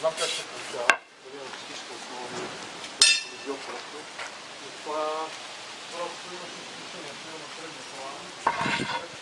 знам как се получава, дали на психична основа или е дали бил просто. Но това просто имаше изключение, примерно средния план.